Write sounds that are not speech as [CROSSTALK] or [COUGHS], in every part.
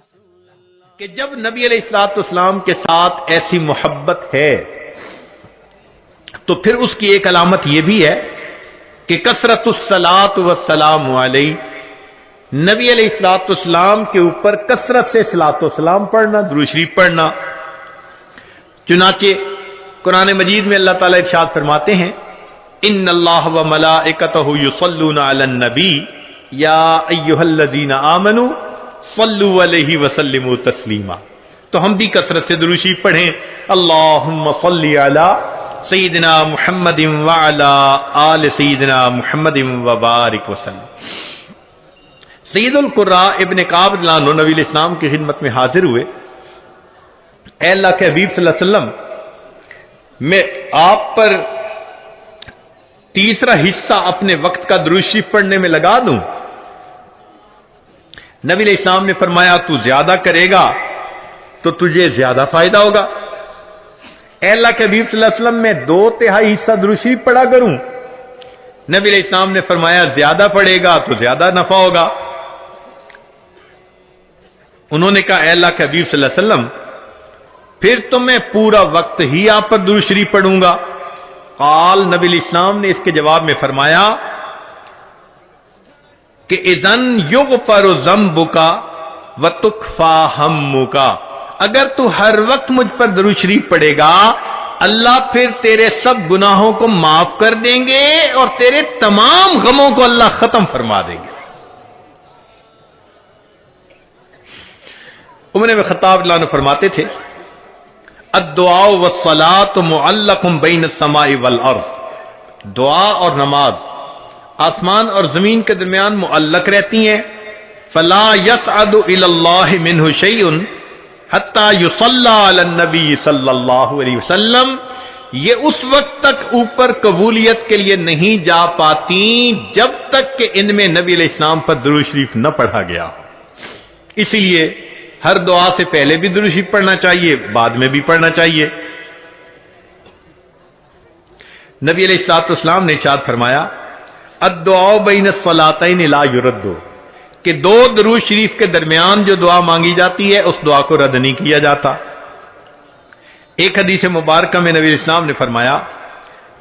कि जब नबी अलैहिस्सलाम के साथ ऐसी मोहब्बत है तो फिर उसकी एक अलामत यह भी है कि कसरतुसलात वसलाम नबी अलैहिस्सलाम के ऊपर कसरत से सलात सलाम पढ़ना द्रुशरी पढ़ना। चुनाचे कुरान मजीद में अल्लाह ताला इरशाद फरमाते हैं इन अल्लाह व मलाइकत युसल्लून नबी, या अय्युहल्लजीना आमनु सल्लु अलैहि वसल्लिमु तस्लीमा। तो हम भी कसरत से दुरुशी पढ़ें। अल्लाहुम्म सल्ली अला सईदना मुहम्मद वाला आल सईदना मुहम्मद वबारिक वसल्लम। सईदुल कुर्रा इब्न काब नबी इस्लाम की खिदमत में हाजिर हुए। अल्लाह के हबीब वसल्लम, मैं आप पर तीसरा हिस्सा अपने वक्त का दुरुशी पढ़ने में लगा दूँ। नबी इस्लाम ने फरमाया, तू ज़्यादा करेगा तो तुझे ज़्यादा फ़ायदा होगा। अल्लाह के हबीब वसल्लम में दो तिहाई हिस्सा दुरुशी पढ़ा करूँ। नबी इस्लाम ने फरमाया, ज़्यादा पड़ेगा तो ज़्यादा नफा होगा। उन्होंने कहा अल्लाह के हबीब वसल्लम, फिर तो मैं पूरा वक्त ही आप पर दुरुशरी पढ़ूँगा। काल नबी इस्लाम ने इसके जवाब में फरमाया कि इजन युग पर जम्बु का व तुखफा हम का अगर तू हर वक्त मुझ पर दरू शरीफ पड़ेगा अल्लाह फिर तेरे सब गुनाहों को माफ़ कर देंगे और तेरे तमाम गमों को अल्लाह खत्म फरमा देंगे। उमर में खताब ने फरमाते थे अदुआ व सलात मुअल्लकुम बैन समाई वल अर्ज़। दुआ और नमाज़ आसमान और ज़मीन के दरमियान मुअल्लक रहती हैं। फला यस मिन हुसैन हत्ता ये उस वक्त तक ऊपर कबूलियत के लिए नहीं जा पाती जब तक कि इनमें नबी इस्लाम पर दुरू शरीफ न पढ़ा गया इसीलिए हर दुआ से पहले भी दुरू शरीफ पढ़ना चाहिए, बाद में भी पढ़ना चाहिए। नबी अलैहिस्सलाम ने इशाद फरमाया अदुआ बिन सलातन ला युरदो कि दो दरू शरीफ के दरमियान जो दुआ मांगी जाती है, उस दुआ को रद्द नहीं किया जाता। एक हदीस मुबारक में नबी इस्लाम ने फरमाया,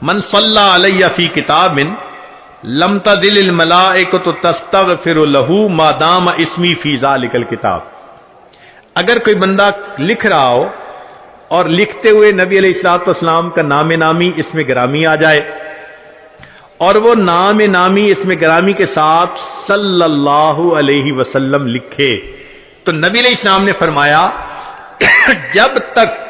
मन सल्ला अलैया फ़ी किताबिन लमता दिल मला एक तो तस्तग फिर लहू मादाम इसमी फीजा लिकल किताब। अगर कोई बंदा लिख रहा हो, और लिखते हुए नबी अलैहिस्सलाम का नाम नामी इसमें ग्रामी आ जाए और वो नाम नामी इसमें ग्रामी के साथ सल्लल्लाहु अलैहि वसल्लम लिखे। तो नबी इस्लाम ने फरमाया, [COUGHS] जब तक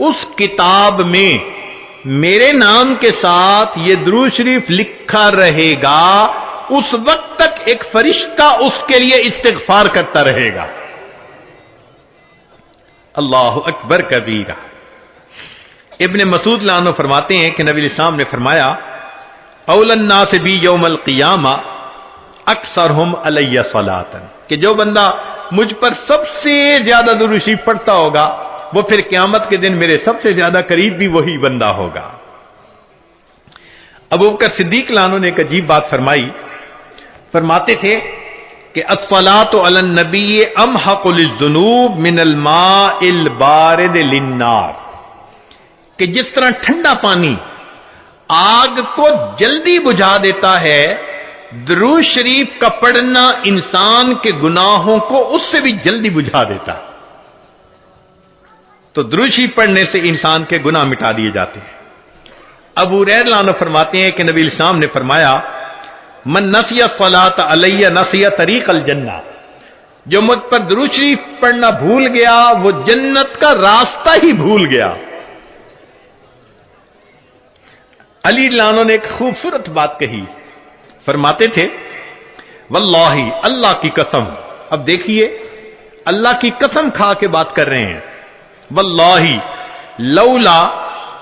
उस किताब में मेरे नाम के साथ ये द्रू शरीफ लिखा रहेगा, उस वक्त तक एक फरिश्ता उसके लिए इस्तेगफार करता रहेगा। अल्लाह अकबर कबीरा। इब्ने मसूद लानो फरमाते हैं कि नबी इस्लाम ने फरमाया औलन्ना से भी यौमल क़ियामा अक्सर हम अलैया सलातन कि जो बंदा मुझ पर सबसे ज़्यादा दुरुशी पड़ता होगा, वो फिर क्यामत के दिन मेरे सबसे ज़्यादा करीब भी वही बंदा होगा। अब उकर सिद्दीक लानो ने एक अजीब बात फरमाई। फरमाते थे कि असला तो नबी अम हकुलजनूब मिनल माल बारद लिन्नार। कि जिस तरह ठंडा पानी आग को जल्दी बुझा देता है। द्रू शरीफ का पढ़ना इंसान के गुनाहों को उससे भी जल्दी बुझा देता। है तो द्रू शरीफ पढ़ने से इंसान के गुनाह मिटा दिए जाते हैं। अबू रैलानो फरमाते हैं कि नबी इस्लाम ने फरमाया, मन नसिया फलात अलैया नसिया तरीक अल जन्ना। जो मुझ पर द्रू शरीफ पढ़ना भूल गया, वो जन्नत का रास्ता ही भूल गया। अली लानो ने एक खूबसूरत बात कही। फरमाते थे, वल्लाही, अल्लाह की कसम। अब देखिए, अल्लाह की कसम खा के बात कर रहे हैं। वल्लाही, लौला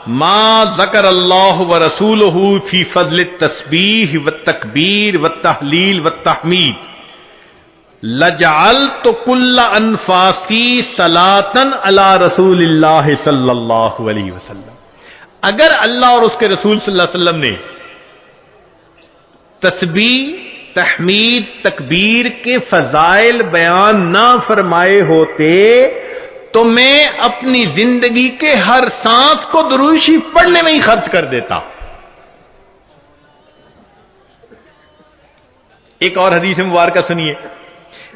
मा जकर अल्लाह व रसूल फ़ी फजल तस्बीह व तकबीर व तहलील व तहमीद। लजाल तो कुल्ला अनफासी सलातन अला रसूल सल्लल्लाहु अलैहि वसल्लम। अगर अल्लाह और उसके रसूल सल्लल्लाहु अलैहि वसल्लम ने तस्बी तहमीद, तकबीर के फजाइल बयान ना फरमाए होते तो मैं अपनी ज़िंदगी के हर सांस को दुरुशी पढ़ने में ही खर्च कर देता। एक और हदीस मुबारक सुनिए।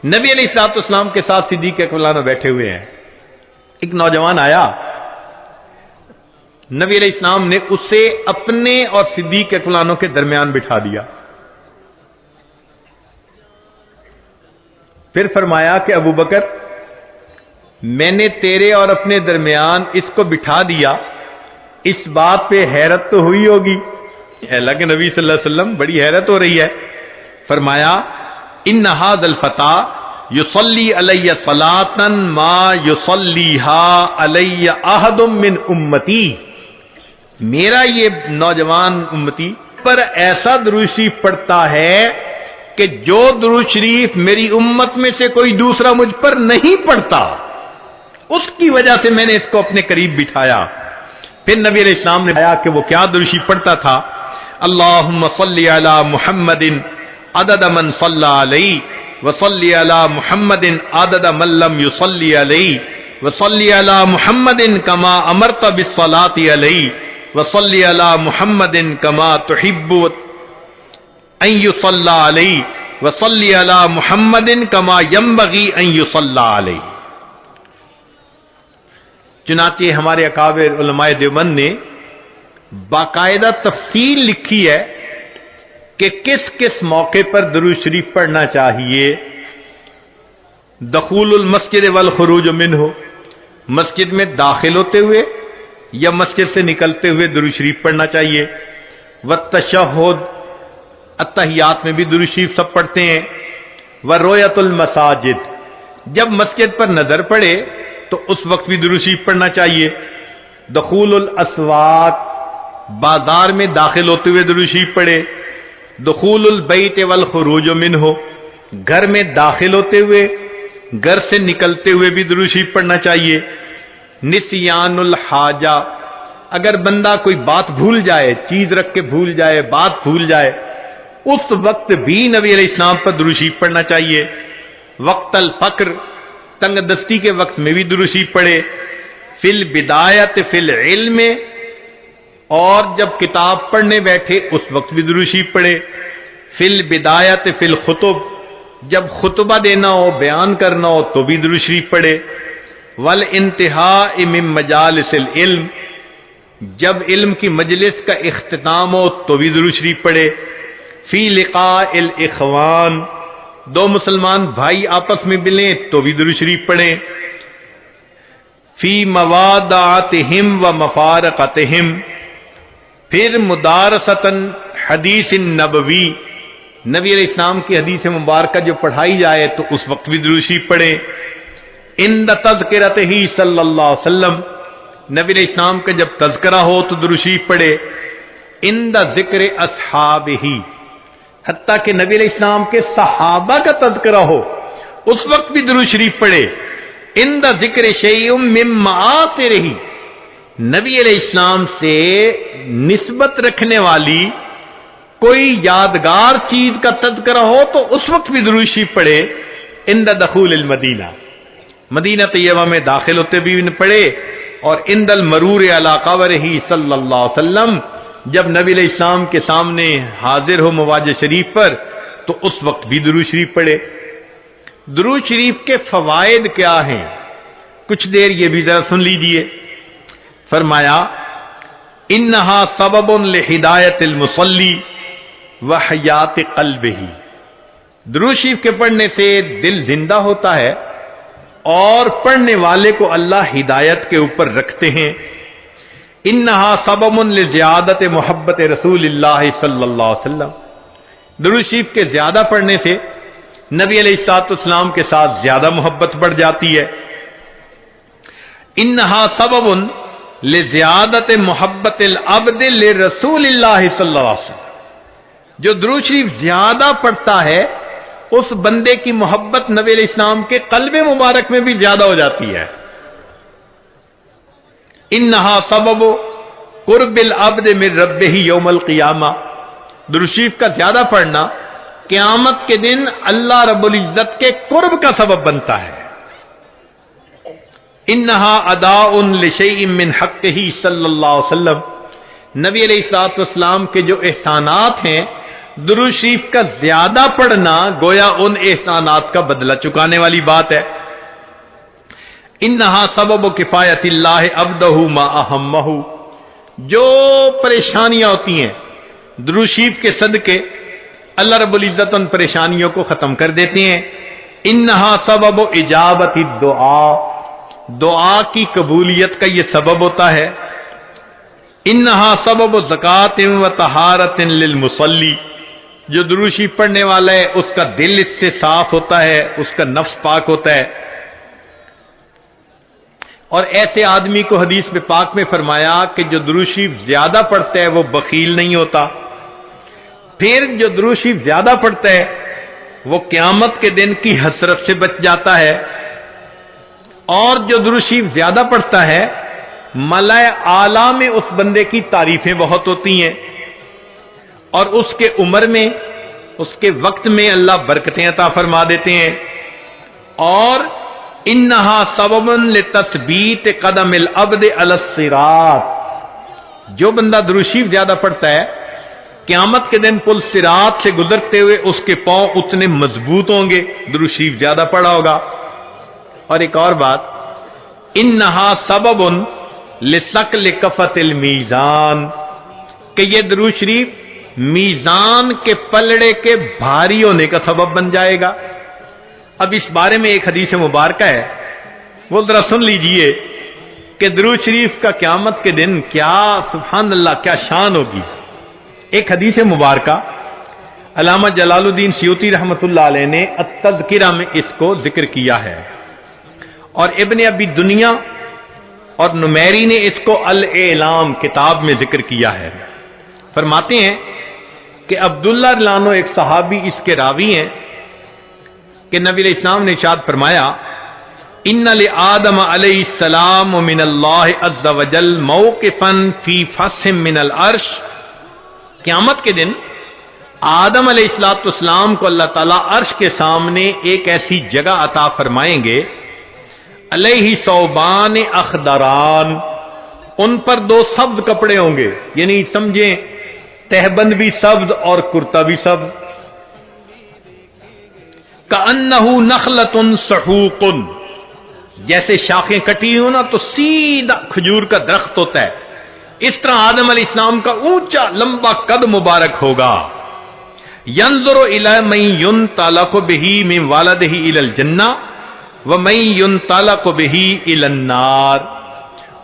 नबी अलैहिस्सलाम के साथ सिद्दीक अकबलाना बैठे हुए हैं। एक नौजवान आया नबी इस्लाम ने उसे अपने और सिद्दीक अकबलानों के दरमियान बिठा दिया। फिर फरमाया कि, अबू बकर, मैंने तेरे और अपने दरमियान इसको बिठा दिया। इस बात पे हैरत तो हुई होगी। अल्लाह के नबी सल्लल्लाहु अलैहि वसल्लम, बड़ी हैरत हो रही है। फरमाया इन नहाज फता युसली अलैय सलातन मा युसलीहा अलैय आहदुम मिन उम्मती। मेरा ये नौजवान उम्मती, पर ऐसा दुरुशी पड़ता है कि जो दुरुज शरीफ मेरी उम्मत में से कोई दूसरा मुझ पर नहीं पड़ता, उसकी वजह से मैंने इसको अपने करीब बिठाया। फिर नबी इस्लाम ने बताया कि वो क्या दुरुशी पढ़ता था। अल्लाह मुहम्मदिन अदद मन सल्लई वसल्ली अला आदद मल्लम युसल्ली अलई अला मुहम्मदिन कमा अमरत बिस्सलाती अलई वसल्ली अला मुहम्मदिन कमा तुहिब्बु अयुसल्ला अलई वसल्ली अला मुहम्मदिन कमा यम्बगी अलई चुनाचे हमारे अकाबिर उलमाए देवबंद ने बाकायदा तफसील लिखी है कि किस किस मौके पर दरू शरीफ पढ़ना चाहिए। दखूल मस्जिद वल खरूज मिन हो मस्जिद में दाखिल होते हुए या मस्जिद से निकलते हुए दरू शरीफ पढ़ना चाहिए। व तशहद अतहियात में भी दरू शरीफ सब पढ़ते हैं। व रोयतुल मसाजिद, जब मस्जिद पर नज़र पड़े तो उस वक्त भी दरू शरीफ पढ़ना चाहिए। दखूल असवाक बाज़ार में दाखिल होते हुए दरू शरीफ पढ़े। दखूल बैत वल खरूज मिन हो घर में दाखिल होते हुए, घर से निकलते हुए भी दुरुशी पढ़ना चाहिए। निसियानुल हाजा। अगर बंदा कोई बात भूल जाए, चीज़ रख के भूल जाए, बात भूल जाए, उस वक्त भी नबी इस्लाम पर दुरुशी पढ़ना चाहिए। वक्त अल फक्र, तंग दस्ती के वक्त में भी दुरुशी पढ़े। फिल बिदायत, फिल इल्म, और जब किताब पढ़ने बैठे, उस वक्त भी दुरुशी पढ़े। फिल बिदायत, फिल खुतुब, जब खुतबा देना हो, बयान करना हो तो भी दुरुशरी पढ़े। वल इंतहा इम मजाल इल्म, जब इल्म की मजलिस का अख्ताम हो तो भी दुरुशरी पढ़े फ़ी लिका इल इखवान, दो मुसलमान भाई आपस में मिलें तो भी दुरुशरी पढ़े फ़ी मवादात हिम व मफारकत हिम फिर मुदारसतन हदीस नबवी, नबी इस्लाम की हदीस मुबारक जो पढ़ाई जाए तो उस वक्त भी दुरुशी पढ़े इन तस्करत ही सल्लल्लाहु अलैहि वसल्लम। नबी इस्लाम का जब तस्करा हो तो दुरुशी पढ़े इन द ज़िक्र असहाब ही। हती के नबी इस्लाम के सहाबा का तस्करा हो, उस वक्त भी दुरू शरीफ पढ़े इन द ज़िक्र शयम से रही नबी इस्लाम से निस्बत रखने वाली कोई यादगार चीज़ का तस्करा हो तो उस वक्त भी दुरुशी पढ़े इन दखूल मदीना। मदीना तैयबा में दाखिल होते भी पड़े। और इंदल मरूर अलाकावर ही वसल्लम, जब नबी इस्लाम के सामने हाजिर हो मवाज शरीफ पर तो उस वक्त भी दुरू शरीफ पड़े दुरू शरीफ के फवायद क्या हैं? कुछ देर ये भी जरा सुन लीजिए। फरमाया इन्हा सबबन हिदायत मुसली व हयात कल्ब ही द्रुशीफ के पढ़ने से दिल ज़िंदा होता है और पढ़ने वाले को अल्लाह हिदायत के ऊपर रखते हैं। इन्हा सबमन ज्यादत मोहब्बत रसूल अलैहि दुरुशीफ के ज़्यादा पढ़ने से नबी अलैहिस्सलाम के साथ ज़्यादा मोहब्बत बढ़ जाती है। इन्हा सबबन ले ज्यादत मोहब्बत रसूल जो द्रू शरीफ ज़्यादा पढ़ता है उस बंदे की मोहब्बत नबी इस्लाम के कल्ब मुबारक में भी ज़्यादा हो जाती है। इन नहा सबब कुरबिल अब्द में रब ही योमल क़ियामा। दुरुशीफ का ज़्यादा पढ़ना, क्यामत के दिन अल्लाह रब्बुल इज़्ज़त के कुर्ब का सबब बनता है। इन्हा अदा उन लिशन हक ही वसल्लम। नबी अलैहिस्सलाम के जो एहसानात हैं दुरू शरीफ का ज़्यादा पढ़ना गोया उन एहसानात का बदला चुकाने वाली बात है। इन्हा सबब किफायत अबदहू मा अहमहू जो परेशानियाँ होती हैं द्रुशीफ के सदके, अल्लाह रब्बुल इज़्ज़त उन परेशानियों को ख़त्म कर देते हैं। इन्हा सबब इजाबत दुआ। दुआ की कबूलियत का यह सबब होता है। इन्हा सबब ज़क़ात व तहारत मुसली जो दुरुशी पढ़ने वाला है, उसका दिल इससे साफ़ होता है, उसका नफ्स पाक होता है। और ऐसे आदमी को हदीस में पाक में फरमाया कि जो द्रुशी ज़्यादा पढ़ता है, वो बकील नहीं होता। फिर जो द्रुशी ज़्यादा पढ़ता है, वो क्यामत के दिन की हसरत से बच जाता है। और जो द्रुशी ज़्यादा पढ़ता है मलय आला में उस बंदे की तारीफें बहुत होती हैं। और उसके उम्र में, उसके वक्त में अल्लाह बरकतें अता फरमा देते हैं। और इन्हा सबबन ले तस्बीत कदम अबद अलसिरात जो बंदा द्रुशीफ ज़्यादा पढ़ता है, क्यामत के दिन पुल सिरात से गुजरते हुए उसके पाँव उतने मज़बूत होंगे। द्रुशीफ ज़्यादा पड़ा होगा। और एक और बात इन नहा सबबन लिसक लिकफत मीजान। कि ये दरू शरीफ मीजान के पलड़े के भारी होने का सबब बन जाएगा। अब इस बारे में एक हदीस मुबारक है। वो जरा सुन लीजिए कि दरू शरीफ का क्यामत के दिन क्या सुबहान अल्लाह क्या शान होगी। एक हदीस मुबारक। अलामा जलालुद्दीन सियोती रहमत ने तजकिरा में इसको ज़िक्र किया है। और इबन अबी दुनिया और नुमैरी ने इसको अल एलाम किताब में ज़िक्र किया है। फरमाते हैं कि अब्दुल्ला लानो एक सहाबी इसके रावी हैं कि नबी इस्लाम ने शाद फरमाया इन आदम सलाम मिन अज्जल मौकफन फ़ी फसम मिनल अर्श। क्यामत के दिन आदम अलैहिस्सलाम को अल्लाह ताला अर्श के सामने एक ऐसी जगह अता फरमाएँगे, अलही सौबान अखदरान। उन पर दो शब्द कपड़े होंगे, यानी समझें तहबंद भी शब्द और कुर्ता भी शब्द। का अन्नहू नखलतुन सहूकुन। जैसे शाखें कटी हो ना तो सीधा खजूर का दरख्त होता है। इस तरह आदम अली इस्लाम का ऊँचा, लंबा कद मुबारक होगा। यंजरो इला मई युन ताला को बेही में वालद ही इलल जन्ना, व मई युन ताला को बेही इलन्नार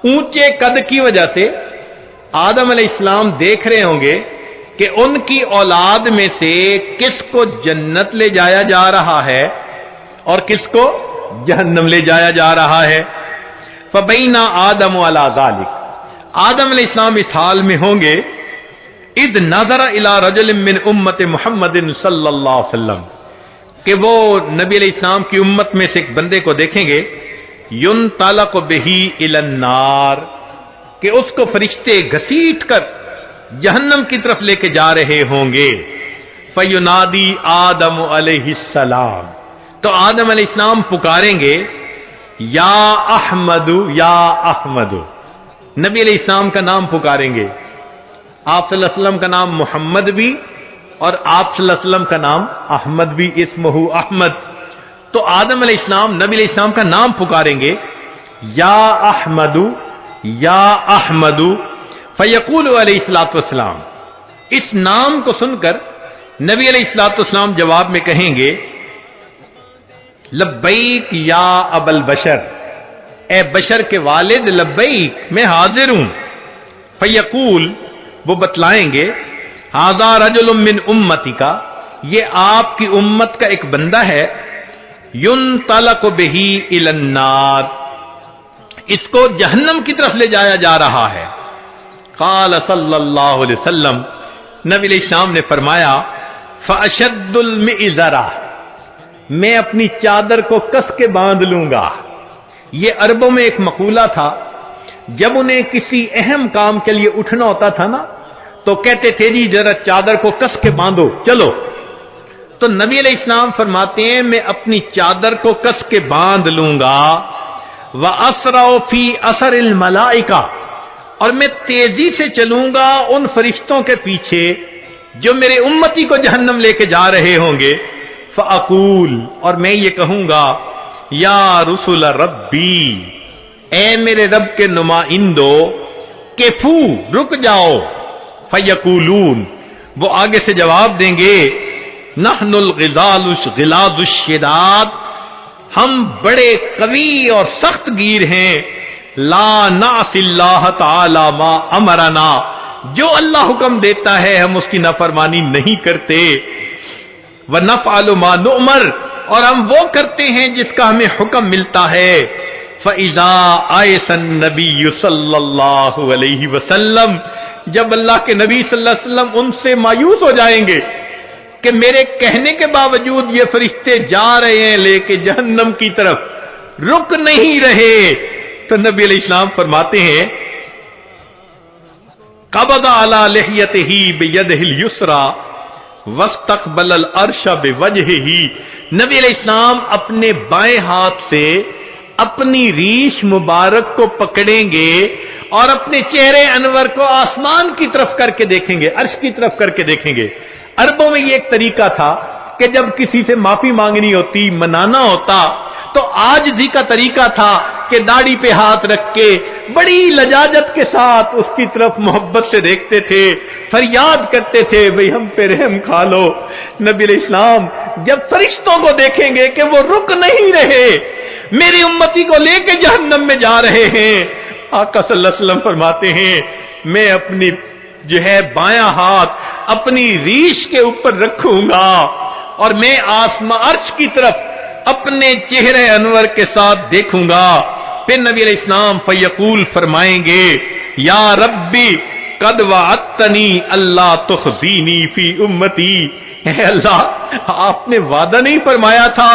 ऊँचे कद की वजह से आदम इस्लाम देख रहे होंगे कि उनकी औलाद में से किसको जन्नत ले जाया जा रहा है और किसको जहन्नम ले जाया जा रहा है। फबैना आदम वाला जालिक। आदम इस्लाम इस हाल में होंगे इद नज़र इला रजल मिन उम्मत मोहम्मद वसल्लम। कि वो नबी इस्लाम की उम्मत में से एक बंदे को देखेंगे युन तालक बेही इलन्नार। कि उसको फरिश्ते घसीट कर जहन्नम की तरफ़ लेके जा रहे होंगे। फयुनादी आदम सलाम। तो आदम इस्लाम पुकारेंगे, या अहमदु या अहमदु। नबी इस्लाम का नाम पुकारेंगे। आप वसल्लम का नाम मोहम्मद भी और आप वसल्लम का नाम अहमद भी, इसमहू अहमद। तो आदम इस्लाम नबी इस्लाम का नाम पुकारेंगे, या अहमदु या अहमदु, फयकूल सलाम इस नाम को सुनकर नबी सलाम जवाब में कहेंगे लब्बईक या अबल बशर। ए बशर के वालिद लब्बईक मैं हाजिर हूँ। फयकूल, वो बतलाएँगे, हाजा रजुलमिन उम्मती का ये आपकी उम्मत का एक बंदा है, युन तलक बेही इलन्नार। इसको जहन्नम की तरफ़ ले जाया जा रहा है। काल सल्लल्लाहु अलैहि शाम ने फरमाया फशदुलमिजरा मैं अपनी चादर को कस के बाँध लूँगा। ये अरबों में एक मकूला था। जब उन्हें किसी अहम काम के लिए उठना होता था ना तो कहते थे, जी, जरा चादर को कस के बांधो, चलो। तो नबी इस्लाम फरमाते हैं, मैं अपनी चादर को कस के बाँध लूँगा। व असराफी असर मलाइका। और मैं तेज़ी से चलूँगा उन फरिश्तों के पीछे जो मेरे उम्मती को जहन्नम लेके जा रहे होंगे। फ़ाकूल और मैं ये कहूँगा, या रसुल रब्बी ए मेरे रब के नुमाइंदो केफू रुक जाओ। फयकूलून, वो आगे से जवाब देंगे, नहनुल गिजालुश गिलादुशदाद हम बड़े कवि और सख्त गिर हैं। ला नासिल्लाह ताला मा अमराना। जो अल्लाह हुक्म देता है, हम उसकी नफरमानी नहीं करते। व नफ आलुमा उमर और हम वो करते हैं जिसका हमें हुक्म मिलता है। फ़ैज़ा आए सन नबी सल्लल्लाहु अलैहि वसल्लम। जब अल्लाह के नबी सल्लल्लाहु अलैहि वसल्लम उनसे मायूस हो जाएँगे कि मेरे कहने के बावजूद ये फरिश्ते जा रहे हैं लेके जहन्नम की तरफ़। रुक नहीं रहे। तो नबी इस्लाम फरमाते हैं, कबदा अला लहियत ही बेयद युसरा वस्तकबल अरशा बेवजह ही नबी इस्लाम अपने बाएँ हाथ से अपनी रीश मुबारक को पकड़ेंगे और अपने चेहरे अनवर को आसमान की तरफ़ करके देखेंगे, अर्श की तरफ़ करके देखेंगे। अरबों में ये एक तरीका था कि जब किसी से माफ़ी मांगनी होती, मनाना होता तो आज जी का तरीका था कि दाढ़ी पे हाथ रख के बड़ी लजाजत के साथ उसकी तरफ़ मोहब्बत से देखते थे, फरियाद करते थे, भाई हम पे रहम खा लो। नबी इस्लाम जब फरिश्तों को देखेंगे कि वो रुक नहीं रहे, मेरी उम्मती को लेके जहन्नम में जा रहे हैं, आका सल्लल्लाहु फरमाते हैं, मैं अपनी जो है बाया हाथ अपनी रीश के ऊपर रखूँगा और मैं आसमा अर्श की तरफ़ अपने चेहरे अनवर के साथ देखूँगा। फिर नबी इस्लाम फयकूल फरमाएँगे, या रब्बी, कद अतनी अल्लाह तुखजीनी फ़ी उम्मती। अल्लाह, आपने वादा नहीं फरमाया था।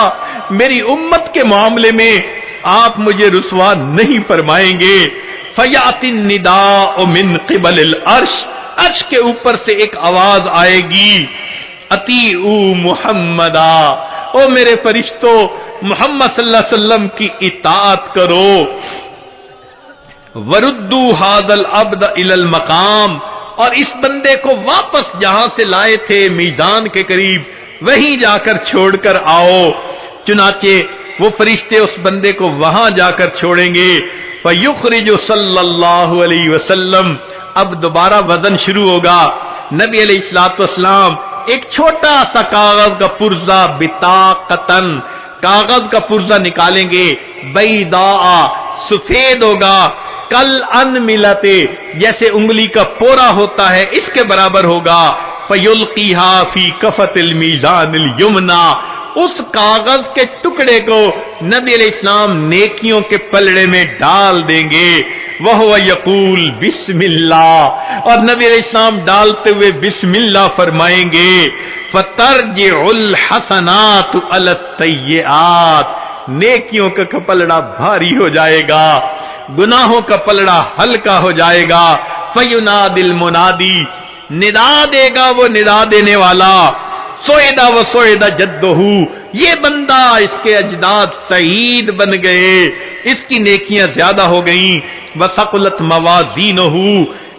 मेरी उम्मत के मामले में आप मुझे रुसवा नहीं फरमाएँगे। फयातिन निदा मिन किबल अर्श अर्श के ऊपर से एक आवाज़ आएगी अती उ मुहम्मदा, ओ मेरे फरिश्तों, मोहम्मद सल्लल्लाहु अलैहि वसल्लम की इतात करो। वरुद्दू हादल अब्द इलल मकाम, और इस बंदे को वापस जहाँ से लाए थे मीजान के करीब, वहीं जाकर छोड़कर आओ। चुनाचे वो फरिश्ते उस बंदे को वहाँ जाकर छोड़ेंगे। फयुखरिज सल्लल्लाहु अलैहि वसल्लम अब दोबारा वज़न शुरू होगा। नबी अलैहिस्सलाम एक छोटा सा कागज़ का पुर्जा बिता कतन कागज़ का पुर्जा निकालेंगे। बैदा सफ़ेद होगा। कल अन मिलते, जैसे उंगली का पोरा होता है, इसके बराबर होगा। फयुल की हाफी कफतिल मीजान यमुना उस कागज़ के टुकड़े को नबी इस्लाम नेकियों के पलड़े में डाल देंगे। वह यकूल बिस्मिल्ला और नबी इस्लाम डालते हुए बिस्मिल्ला फरमाएँगे फतर हसनात अलसैयात नेकियों का कपलड़ा भारी हो जाएगा, गुनाहों का पलड़ा हल्का हो जाएगा। फयुना दिल मुनादी, निदा देगा वो निदा देने वाला। सोएदा व सोएदा जद्दोहू ये बंदा इसके अजदाद शहीद बन गए। इसकी नेकियाँ ज़्यादा हो गई। व सकुलत मवाजीन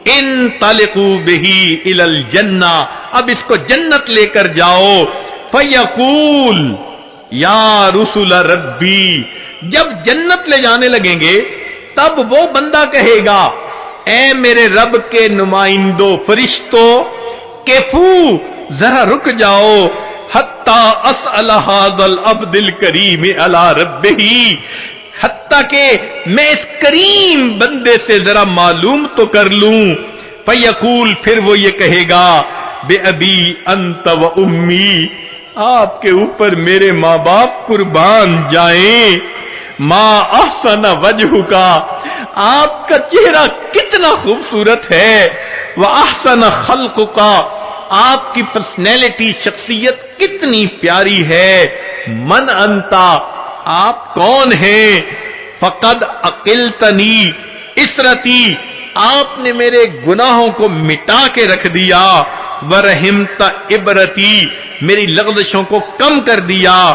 इन तलकू बही इलल जन्ना। अब इसको जन्नत लेकर जाओ। फयकूल, या रसुल रब्बी। जब जन्नत ले जाने लगेंगे, तब वो बंदा कहेगा ए मेरे रब के नुमाइंदो फरिश्तों केफू जरा रुक जाओ। हत्ता अस अलहादल अब्दिल करीम अला रब ही हत्ता के मैं इस करीम बंदे से जरा मालूम तो कर लूँ। फयकूल, फिर वो ये कहेगा, बे अंत व उम्मी, आपके ऊपर मेरे माँ बाप कुर्बान जाएँ। माँ अहसन वजह का आपका चेहरा कितना खूबसूरत है। वह अहसन खल्क का आपकी पर्सनैलिटी शख्सियत कितनी प्यारी है। मन अंता, आप कौन हैं? फकद अकिल तनी इसरती, आपने मेरे गुनाहों को मिटा के रख दिया। व रहिमता इबरती, मेरी लगदशों को कम कर दिया।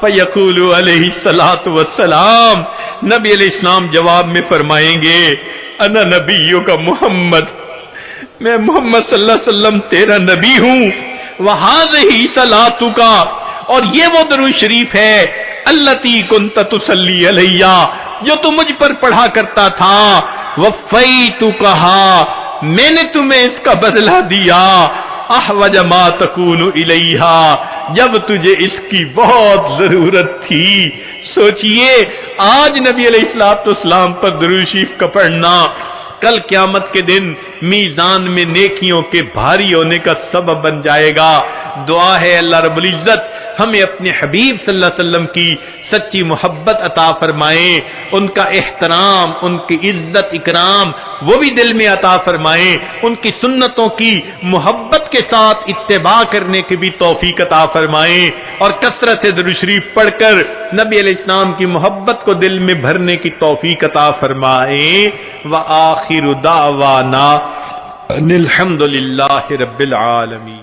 फयकूल सलात वसलाम नबी इस्लाम जवाब में फरमाएँगे, अना नबियों का मोहम्मद मैं मोहम्मद वसल्लम तेरा नबी हूँ। वहाँ ही सलातु का और ये वो दरू शरीफ है, अल्लती कुन तुसली अलैया, जो तू मुझ पर पढ़ा करता था। वफ़ई तू कहा मैंने तुम्हें इसका बदला दिया। आह वजमा तकून इलैहा, जब तुझे इसकी बहुत ज़रूरत थी। सोचिए, आज नबी अलैहिस्सलाम पर दरूशीफ का पढ़ना कल क्यामत के दिन मीजान में नेकियों के भारी होने का सबब बन जाएगा। दुआ है अल्लाह रबुल इज़्ज़त। हमें अपने हबीब सल्लल्लाहु अलैहि वसल्लम की सच्ची मोहब्बत अता फरमाए, उनका एहतराम, उनकी इज़्ज़त, इकराम, वो भी दिल में अता फरमाए, उनकी सुन्नतों की मोहब्बत के साथ इत्तेबा करने की भी तोफीक अता फरमाए और कसरत से पढ़कर नबी इस्लाम की मोहब्बत को दिल में भरने की तोफीक अता फरमाए। व आखिर दावाना अलहमदुल्ला रबिल आलमी